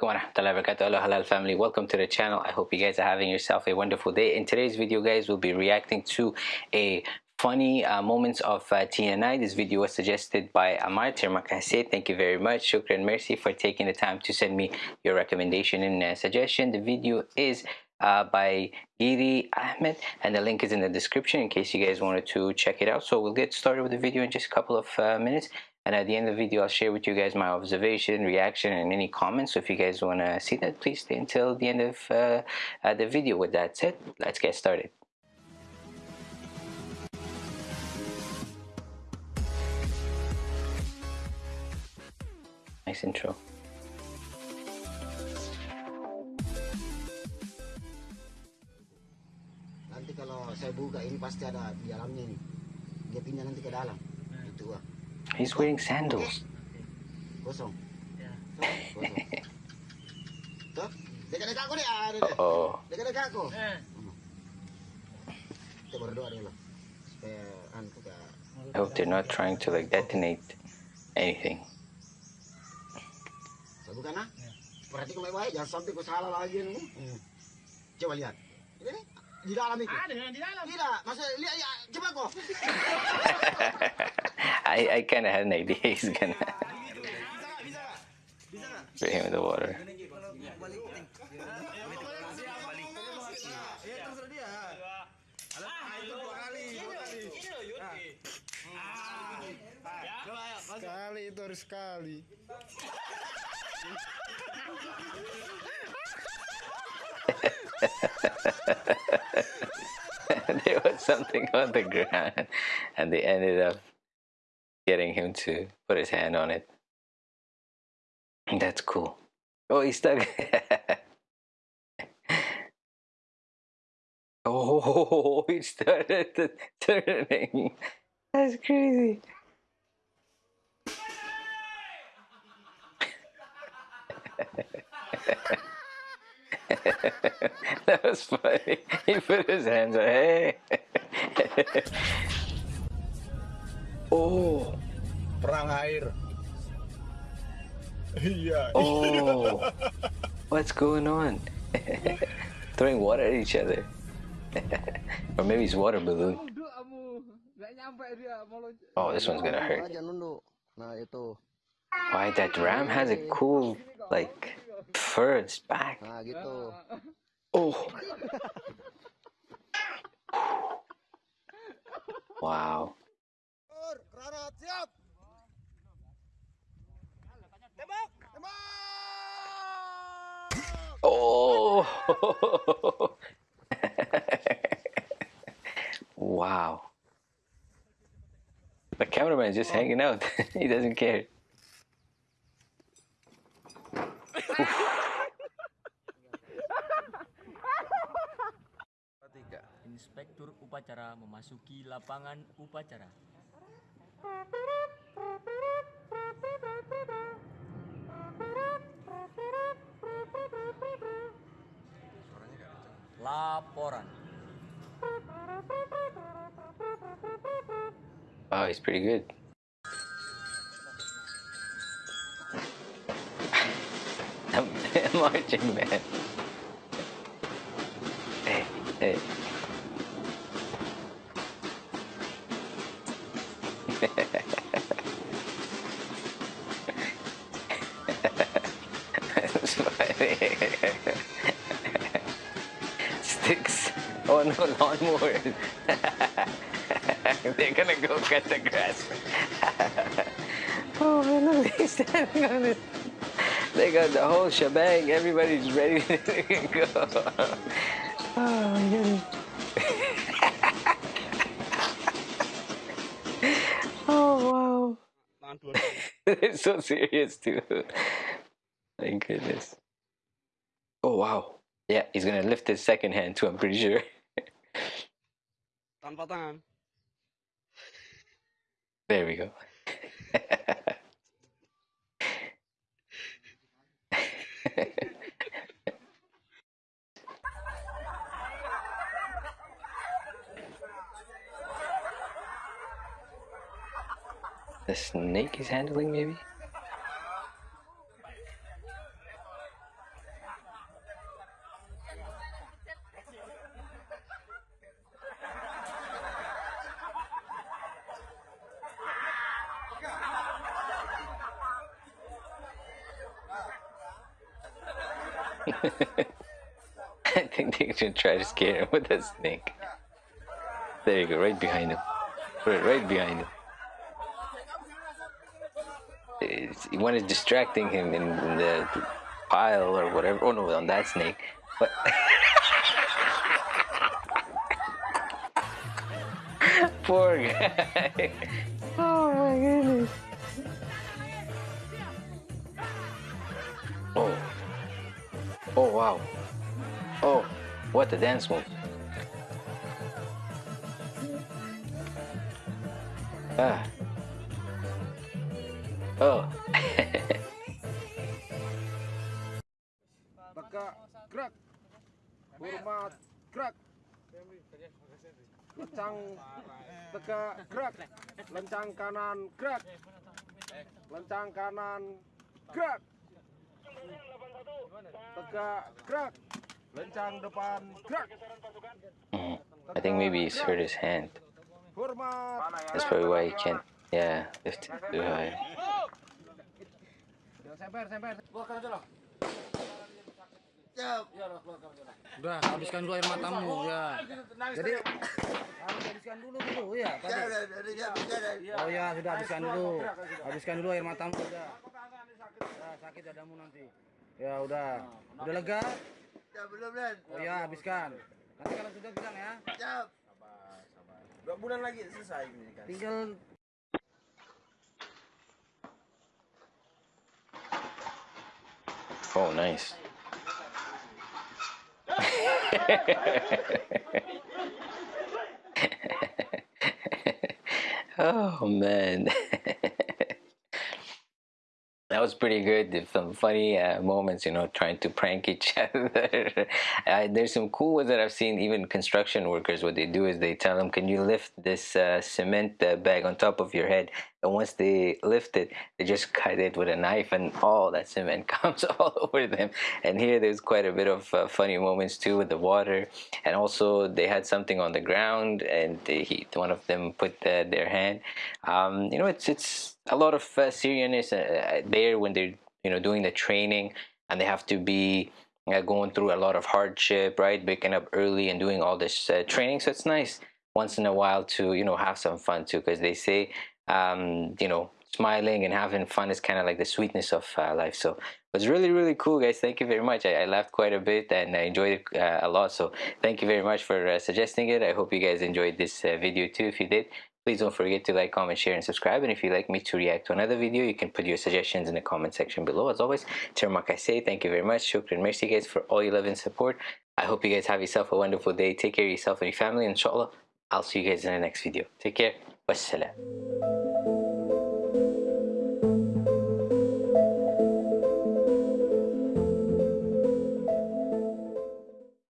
alaikum. Hello Halal family. Welcome to the channel. I hope you guys are having yourself a wonderful day. In today's video, guys, we'll be reacting to a funny uh, moments of uh, TNI. This video was suggested by Amar Tirmakase. Thank you very much. Shukran Mercy for taking the time to send me your recommendation and uh, suggestion. The video is uh, by Giri Ahmed and the link is in the description in case you guys wanted to check it out. So we'll get started with the video in just a couple of uh, minutes and at the end of the video I'll share with you guys my observation, reaction and any comments. So if you guys want to see that please stay until the end of uh, uh, the video. With that said, let's get started. Nice intro. Nanti kalau saya buka ini pasti ada di dalamnya ini. Dia pindah nanti ke dalam. Itu ah. He's wearing sandals. Kosong. Ya. Kosong. Tuh, dekat-dekat aku nih. Ada deh. Uh-oh. Dekat-dekat aku. Kita berdoa dulu. Supaya anu ke I hope they're not trying to like detonate anything. Saya. Perhatikan baik-baik, jangan sampai kau salah lagi nih. Coba lihat. Ini di dalam itu. Ada di dalam. Tidak, masa lihat ya, coba kok. I, I kind of had an idea he's gonna put him in the water. Sekali itu harus sekali. there was something on the ground, and they ended up getting him to put his hand on it. That's cool. Oh, he's stuck. oh, he started turning. That's crazy. that was funny. He put his hands up. Hey. Oh. Perang air. Iya. Oh. What's going on? Throwing water at each other. or maybe it's water balloon. Oh, this one's gonna hurt. Aja nunduk. Nah, itu. Why that ram has a cool like fur its back. Oh. Wow. wow. The cameraman is just hanging out. he doesn't care. Inspektur upacara memasuki lapangan upacara. Laporan. Oh, he's pretty good. Marching man. Hey, hey. That's funny. Sticks. Oh no, lawnmower. They're gonna go cut the grass. oh man, look, they're standing on it. They got the whole shebang. Everybody's ready to go. Oh my goodness. oh wow. They're so serious too. Thank goodness. Oh wow. Yeah, he's gonna lift his second hand too, I'm pretty sure. There we go. the snake is handling maybe? I think they should try to scare him with a snake. There you go, right behind him. Put it right behind him. It's, one is distracting him in, in the pile or whatever. Oh no, on that snake. But poor guy. Oh my goodness. Oh. Oh wow. Oh, what a dance move. Ah. Oh. Teka, gerak. Hormat, gerak. Lencang, teka, gerak. Lencang kanan, gerak. Lencang kanan, gerak. Teka, gerak. Lencang depan, gerak. I think maybe he's hurt his hand. That's probably why he can't. Yeah, lift it too high. Semper, semper. Keluarkan aja lah. Udah, habiskan dulu air matamu ya. Jadi harus habiskan dulu dulu ya. Tadi. Oh ya, sudah habiskan dulu. Habiskan dulu air matamu udah. Ya, sakit dadamu nanti. Ya udah. Udah lega? Ya belum dan. Oh ya, habiskan. Nanti kalau sudah bilang ya. Siap. Dua bulan lagi selesai ini kan. Tinggal Oh, nice. oh man. That was pretty good. Some funny uh, moments, you know, trying to prank each other. uh, there's some cool ones that I've seen. Even construction workers, what they do is they tell them, "Can you lift this uh, cement uh, bag on top of your head?" And once they lift it, they just cut it with a knife, and all that cement comes all over them. And here, there's quite a bit of uh, funny moments too with the water, and also they had something on the ground, and they, he, one of them put uh, their hand. Um, you know, it's it's a lot of uh, seriousness uh, there when they're you know doing the training, and they have to be uh, going through a lot of hardship, right? Waking up early and doing all this uh, training. So it's nice once in a while to you know have some fun too, because they say um, you know smiling and having fun is kind of like the sweetness of uh, life. So it was really really cool, guys. Thank you very much. I, I laughed quite a bit and I enjoyed it uh, a lot. So thank you very much for uh, suggesting it. I hope you guys enjoyed this uh, video too. If you did. Please don't forget to like, comment, share, and subscribe. And if you'd like me to react to another video, you can put your suggestions in the comment section below. As always, Termak I say, thank you very much. Shukran, merci guys for all your love and support. I hope you guys have yourself a wonderful day. Take care of yourself and your family. Inshallah, I'll see you guys in the next video. Take care. Wassalam.